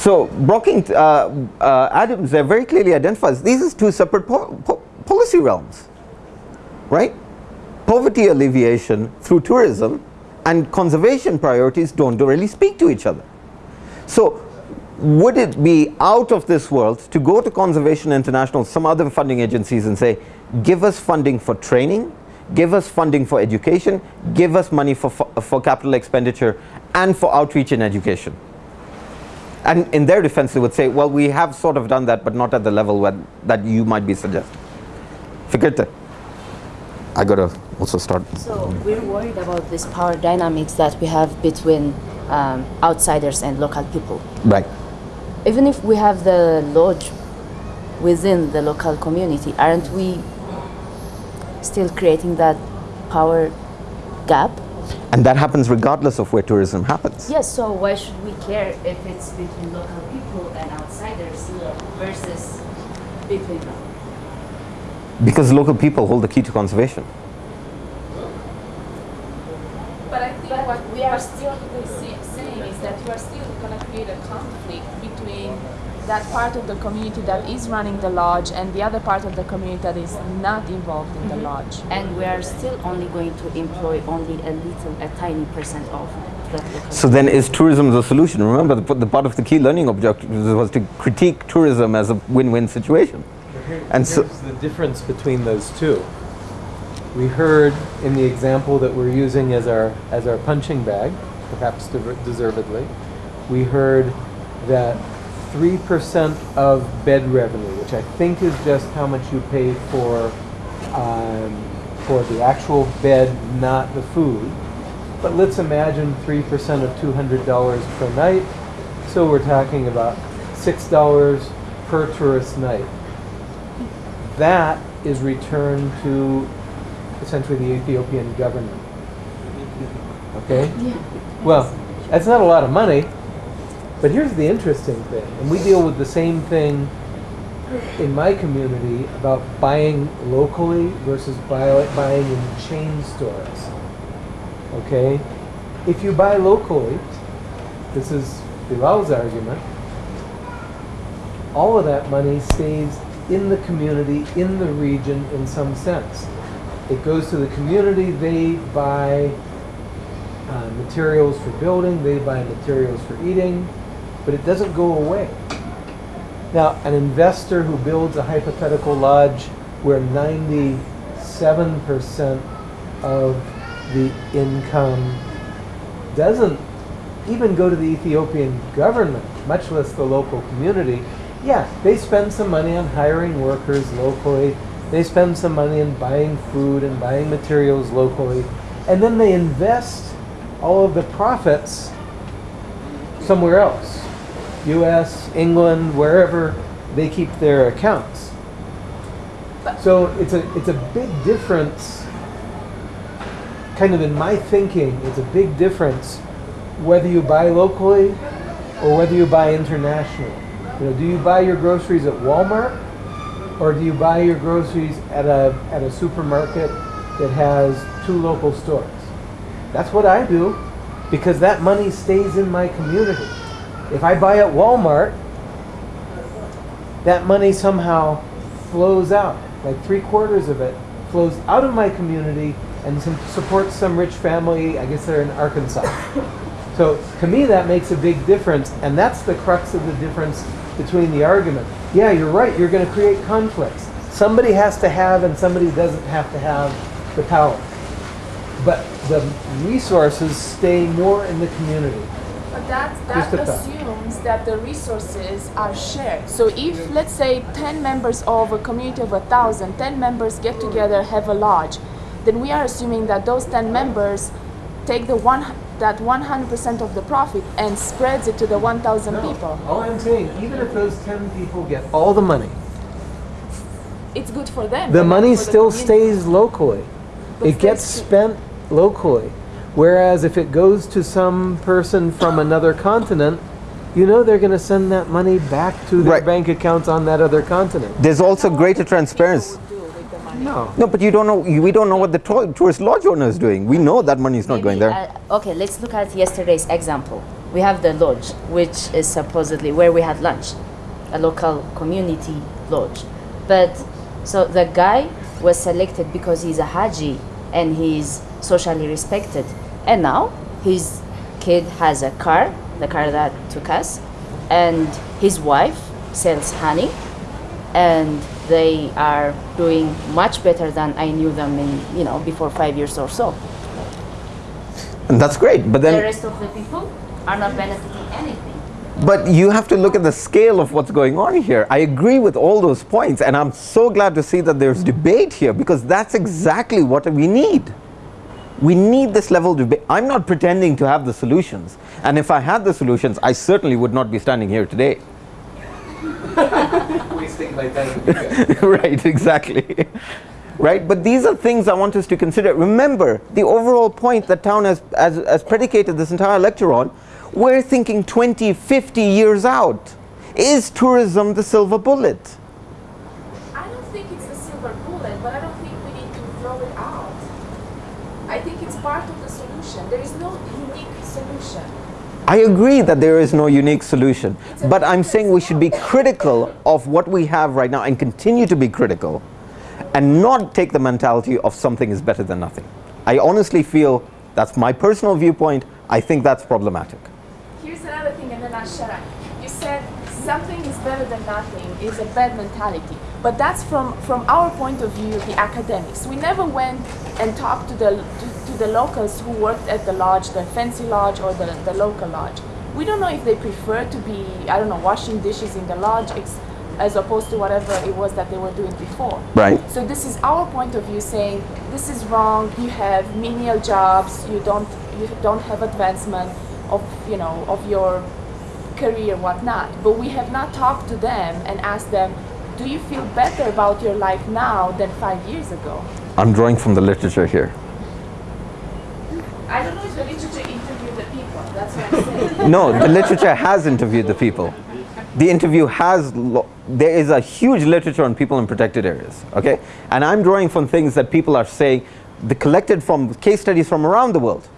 So Brookings, uh, uh, Adams there very clearly identifies these are two separate po po policy realms, right? Poverty alleviation through tourism and conservation priorities don't really speak to each other. So would it be out of this world to go to Conservation International, some other funding agencies and say, give us funding for training, give us funding for education, give us money for, for, for capital expenditure and for outreach and education. And in their defense, they would say, well, we have sort of done that, but not at the level where, that you might be suggesting. Figurte. I got to also start. So we're worried about this power dynamics that we have between um, outsiders and local people. Right. Even if we have the lodge within the local community, aren't we still creating that power gap? And that happens regardless of where tourism happens. Yes, so why should we care if it's between local people and outsiders uh, versus between them? Because local people hold the key to conservation. But I think what we are still saying is that you are still going to create a conflict between that part of the community that is running the lodge and the other part of the community that is not involved in mm -hmm. the mm-hmm. lodge. And we are still only going to employ only a little, a tiny percent of that. So then is tourism the solution? Remember the, the part of the key learning objective was to critique tourism as a win-win situation. Here, and so the difference between those two. We heard in the example that we're using as our as our punching bag, perhaps deservedly, we heard that 3% of bed revenue, which I think is just how much you pay for, um, for the actual bed, not the food. But let's imagine 3% of $200 per night. So we're talking about $6 per tourist night. That is returned to essentially the Ethiopian government. Okay? Yeah. Well, that's not a lot of money, but here's the interesting thing, and we deal with the same thing in my community about buying locally versus buy, buying in chain stores. Okay? If you buy locally, this is Bilal's argument, all of that money stays in the community, in the region in some sense. It goes to the community, they buy uh, materials for building, they buy materials for eating, but it doesn't go away. Now, an investor who builds a hypothetical lodge where 97% of the income doesn't even go to the Ethiopian government, much less the local community, yeah, they spend some money on hiring workers locally, they spend some money in buying food and buying materials locally, and then they invest all of the profits somewhere else. U.S., England, wherever they keep their accounts. So it's a it's a big difference. Kind of in my thinking, it's a big difference whether you buy locally or whether you buy internationally. You know, do you buy your groceries at Walmart or do you buy your groceries at a at a supermarket that has two local stores? That's what I do because that money stays in my community. If I buy at Walmart, that money somehow flows out. Like three quarters of it flows out of my community and some, supports some rich family. I guess they're in Arkansas. So to me, that makes a big difference, and that's the crux of the difference between the argument. Yeah, you're right. You're going to create conflicts. Somebody has to have, and somebody doesn't have to have the power. But the resources stay more in the community. That, that assumes that the resources are shared. So if, let's say, 10 members of a community of 1,000, 10 members get together, have a lodge, then we are assuming that those 10 members take the one that 100% of the profit and spreads it to the 1,000 no, people. All I'm saying, even if those 10 people get all the money, it's good for them. The money still stays locally. But it gets spent locally. Whereas if it goes to some person from another continent, you know they're going to send that money back to their right. bank accounts on that other continent. There's also greater transparency. No. No, but you don't know. We don't know what the tourist lodge owner is doing. We know that money is not Maybe, going there. Uh, okay, let's look at yesterday's example. we have the lodge, which is supposedly where we had lunch, a local community lodge. But so the guy was selected because he's a Haji and he's socially respected. And now his kid has a car, the car that took us, and his wife sells honey and they are doing much better than I knew them in, you know, before five years or so. And that's great. But then the rest of the people are not benefiting anything. but you have to look at the scale of what's going on here. I agree with all those points, and I'm so glad to see that there's debate here because that's exactly what we need. We need this level of debate. I'm not pretending to have the solutions. And if I had the solutions, I certainly would not be standing here today. Wasting my time. with you guys. right, exactly. right, but these are things I want us to consider. Remember, the overall point that Town has, has, has predicated this entire lecture on, we're thinking 20, 50 years out. Is tourism the silver bullet? I don't think it's the silver bullet, but I don't think we need to throw it out. I think it's part of the solution. There is no unique solution. I agree that there is no unique solution, but I'm saying we should be critical of what we have right now and continue to be critical and not take the mentality of something is better than nothing. I honestly feel that's my personal viewpoint. I think that's problematic. Here's another thing, and then I'll shut up. You said something is better than nothing is a bad mentality, but that's from from our point of view, the academics. We never went and talked to the to, the locals who worked at the lodge, the fancy lodge or the, the local lodge. We don't know if they prefer to be, I don't know, washing dishes in the lodge ex- as opposed to whatever it was that they were doing before. Right. So this is our point of view saying this is wrong. You have menial jobs. You don't you don't have advancement of you know of your career whatnot. But we have not talked to them and asked them, do you feel better about your life now than five years ago? I'm drawing from the literature here. I don't know if the literature interviewed the people. That's what I'm saying. No, the literature has interviewed the people. The interview has, there is a huge literature on people in protected areas, okay? And I'm drawing from things that people are saying, the collected from case studies from around the world.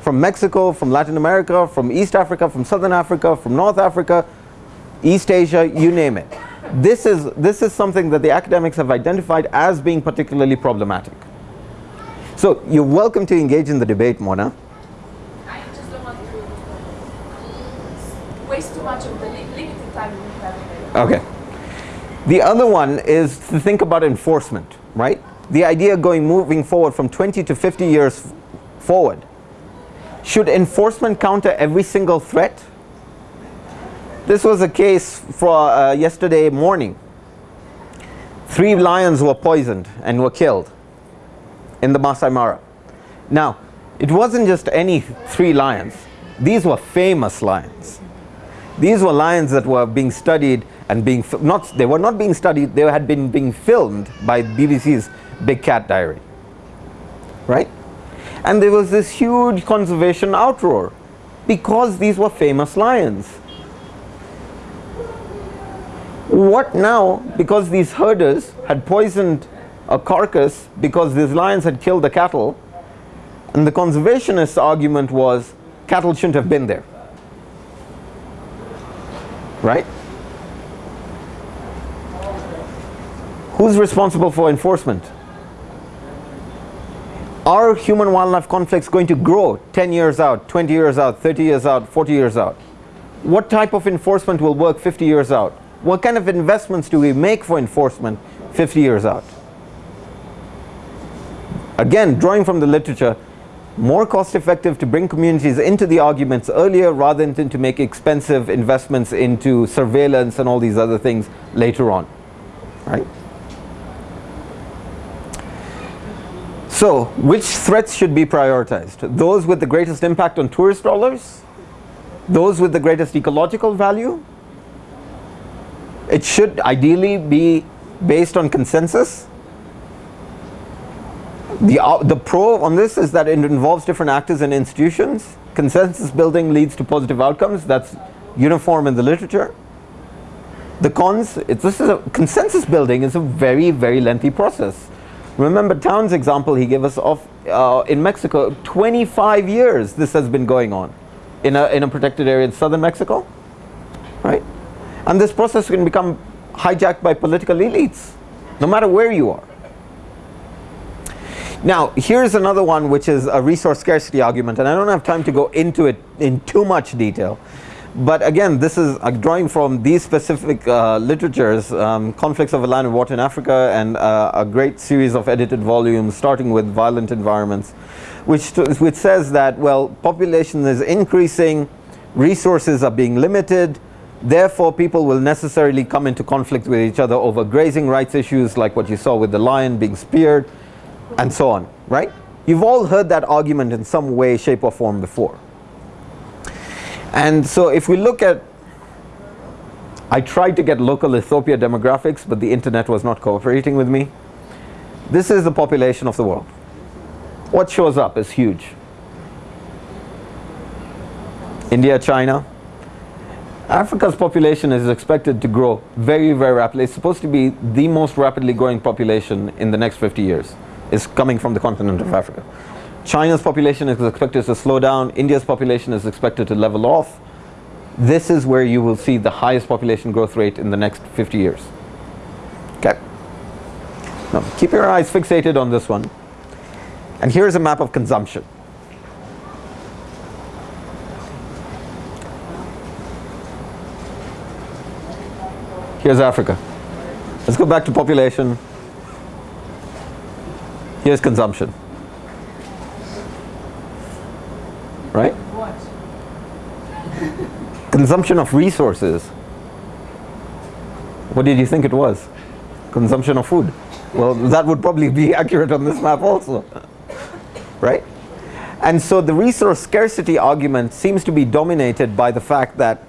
From Mexico, from Latin America, from East Africa, from Southern Africa, from North Africa, East Asia, you name it. This is, this is something that the academics have identified as being particularly problematic. So you're welcome to engage in the debate, Mona. I just don't want to waste too much of the li- limited time we have available. Okay. The other one is to think about enforcement, right? The idea going moving forward from 20 to 50 years forward. Should enforcement counter every single threat? This was a case for uh, yesterday morning. Three lions were poisoned and were killed in the Masai Mara. Now, it wasn't just any three lions. These were famous lions. These were lions that were being studied and being not they were not being studied they had been being filmed by BBC's Big Cat Diary. Right? And there was this huge conservation outroar because these were famous lions. What now because these herders had poisoned a carcass because these lions had killed the cattle and the conservationist argument was cattle shouldn't have been there. Right? Who's responsible for enforcement? Are human wildlife conflicts going to grow 10 years out, 20 years out, 30 years out, 40 years out? What type of enforcement will work 50 years out? What kind of investments do we make for enforcement 50 years out? Again, drawing from the literature, more cost effective to bring communities into the arguments earlier rather than to make expensive investments into surveillance and all these other things later on. Right? So, which threats should be prioritized? Those with the greatest impact on tourist dollars? Those with the greatest ecological value? It should ideally be based on consensus. The, uh, the pro on this is that it involves different actors and institutions. Consensus building leads to positive outcomes. That's uniform in the literature. The cons, it's, this is a consensus building is a very, very lengthy process. Remember Town's example he gave us of uh, in Mexico, 25 years this has been going on. in a, in a protected area in southern Mexico, right? And this process can become hijacked by political elites, no matter where you are. Now, here's another one which is a resource scarcity argument, and I don't have time to go into it in too much detail. But again, this is drawing from these specific uh, literatures, um, Conflicts of a Land and Water in Africa, and uh, a great series of edited volumes, starting with Violent Environments, which, which says that, well, population is increasing, resources are being limited, therefore people will necessarily come into conflict with each other over grazing rights issues like what you saw with the lion being speared, and so on, right? You've all heard that argument in some way, shape or form before. And so if we look at, I tried to get local Ethiopia demographics, but the internet was not cooperating with me. This is the population of the world. What shows up is huge. India, China. Africa's population is expected to grow very, very rapidly. It's supposed to be the most rapidly growing population in the next 50 years. It's coming from the continent of Africa. China's population is expected to slow down, India's population is expected to level off. This is where you will see the highest population growth rate in the next 50 years. Okay. Now keep your eyes fixated on this one. And here's a map of consumption. Here's Africa. Let's go back to population. Here's consumption. right? Consumption of resources. What did you think it was? Consumption of food. Well, that would probably be accurate on this map also, right? And so the resource scarcity argument seems to be dominated by the fact that,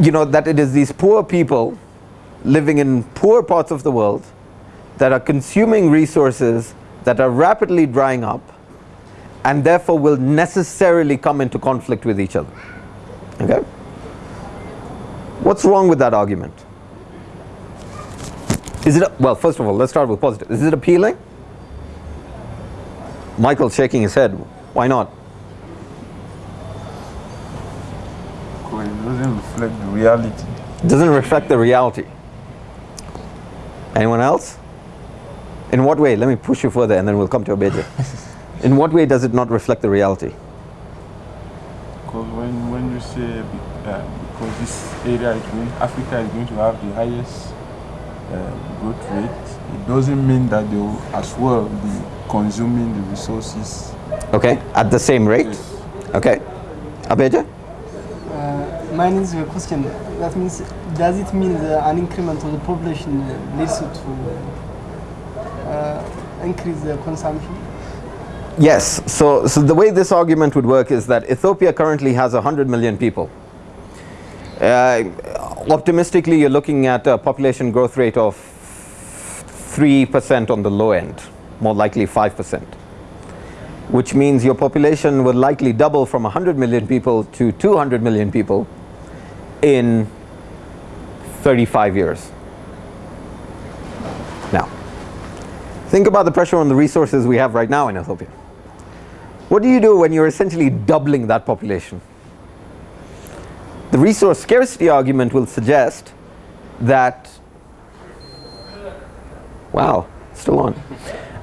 you know, that it is these poor people living in poor parts of the world that are consuming resources that are rapidly drying up and therefore will necessarily come into conflict with each other. Okay? What's wrong with that argument? Is it, well, first of all, let's start with positive. Is it appealing? Michael's shaking his head. Why not? It doesn't reflect the reality. It doesn't reflect the reality. Anyone else? In what way? Let me push you further and then we'll come to Obedia. In what way does it not reflect the reality? Because when, when say uh, because this area is going, Africa is going to have the highest uh, growth rate, it doesn't mean that they will as well be consuming the resources. Okay, at the same rate? Yes. Okay. Abeja? Uh, mine is a question. That means, does it mean that an increment of the population leads to uh, increase the consumption? Yes, so, so the way this argument would work is that Ethiopia currently has 100 million people. Uh, optimistically, you're looking at a population growth rate of 3% on the low end, more likely 5%, which means your population will likely double from 100 million people to 200 million people in 35 years. Now, think about the pressure on the resources we have right now in Ethiopia. What do you do when you're essentially doubling that population? The resource scarcity argument will suggest that, wow, still on.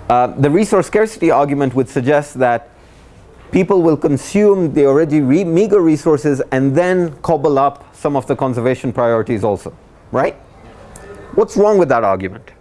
Uh, the resource scarcity argument would suggest that people will consume the already re meager resources and then cobble up some of the conservation priorities also, right? What's wrong with that argument?